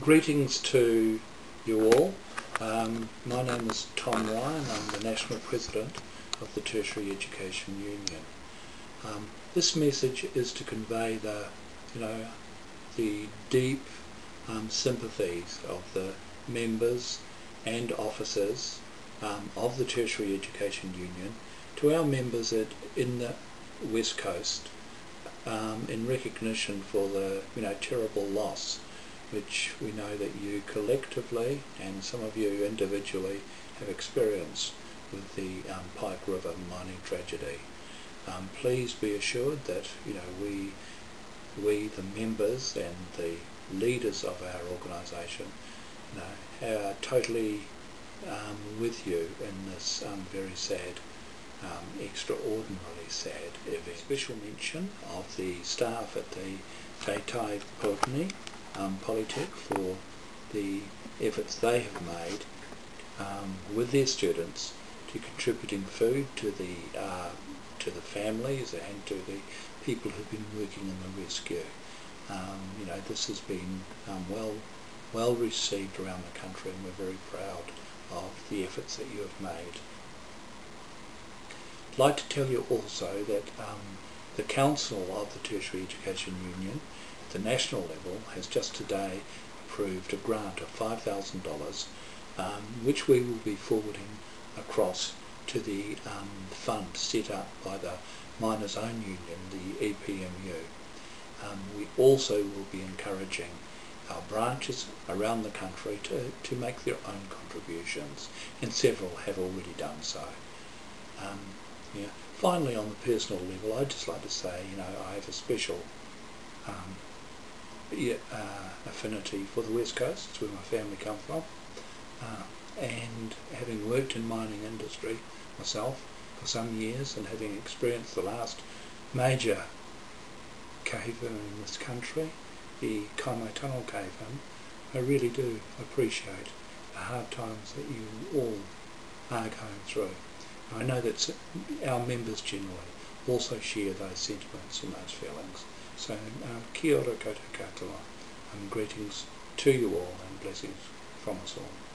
Greetings to you all. Um, my name is Tom Ryan. I'm the National President of the Tertiary Education Union. Um, this message is to convey the, you know, the deep um, sympathies of the members and officers um, of the Tertiary Education Union to our members at, in the West Coast um, in recognition for the you know terrible loss which we know that you collectively and some of you individually have experienced with the um, Pike River mining tragedy. Um, please be assured that you know we we the members and the leaders of our organisation you know, are totally um, with you in this um, very sad um, extraordinarily sad event. Special mention of the staff at the Gaitai Poutini um, Polytech for the efforts they have made um, with their students to contributing food to the uh, to the families and to the people who've been working in the rescue. Um, you know, this has been um, well well received around the country and we're very proud of the efforts that you have made. I'd like to tell you also that um, the Council of the Tertiary Education Union the national level has just today approved a grant of $5,000 um, which we will be forwarding across to the um, fund set up by the Miners Own Union, the EPMU. Um, we also will be encouraging our branches around the country to, to make their own contributions and several have already done so. Um, yeah. Finally, on the personal level, I'd just like to say, you know, I have a special um, uh, affinity for the West Coast. It's where my family come from. Uh, and having worked in mining industry myself for some years and having experienced the last major cave in this country, the Kaimai Tunnel cave in, I really do appreciate the hard times that you all are going through. I know that our members generally also share those sentiments and those feelings. So um, kia ora koutou katoa, and greetings to you all and blessings from us all.